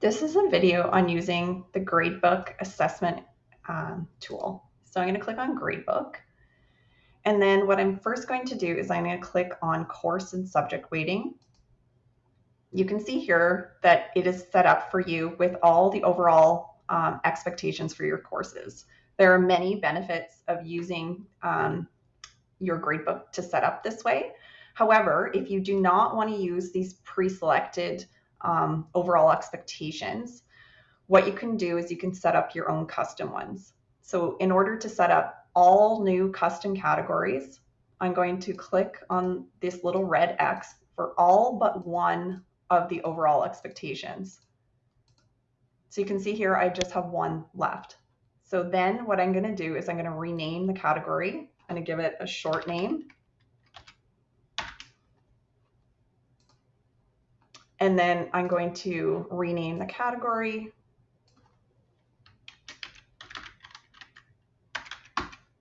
This is a video on using the gradebook assessment um, tool. So I'm going to click on gradebook. And then what I'm first going to do is I'm going to click on course and subject weighting. You can see here that it is set up for you with all the overall um, expectations for your courses. There are many benefits of using um, your gradebook to set up this way. However, if you do not want to use these pre-selected um, overall expectations, what you can do is you can set up your own custom ones. So in order to set up all new custom categories, I'm going to click on this little red X for all but one of the overall expectations. So you can see here, I just have one left. So then what I'm gonna do is I'm gonna rename the category. I'm gonna give it a short name And then I'm going to rename the category.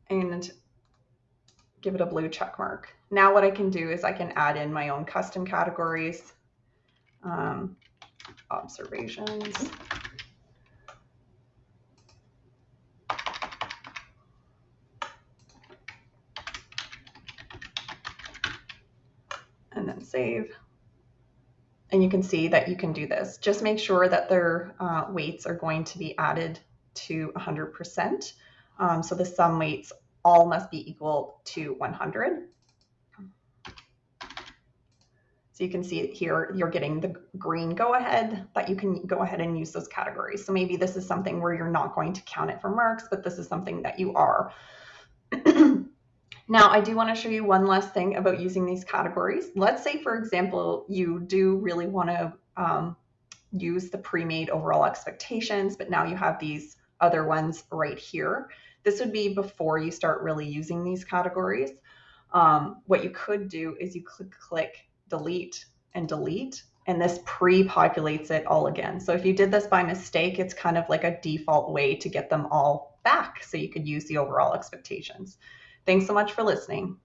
And give it a blue check mark. Now what I can do is I can add in my own custom categories, um, observations. And then save and you can see that you can do this. Just make sure that their uh, weights are going to be added to 100%. Um, so the sum weights all must be equal to 100. So you can see here, you're getting the green go ahead that you can go ahead and use those categories. So maybe this is something where you're not going to count it for marks, but this is something that you are. Now, I do want to show you one last thing about using these categories. Let's say, for example, you do really want to um, use the pre-made overall expectations, but now you have these other ones right here. This would be before you start really using these categories. Um, what you could do is you click, click delete and delete, and this pre-populates it all again. So if you did this by mistake, it's kind of like a default way to get them all back so you could use the overall expectations. Thanks so much for listening.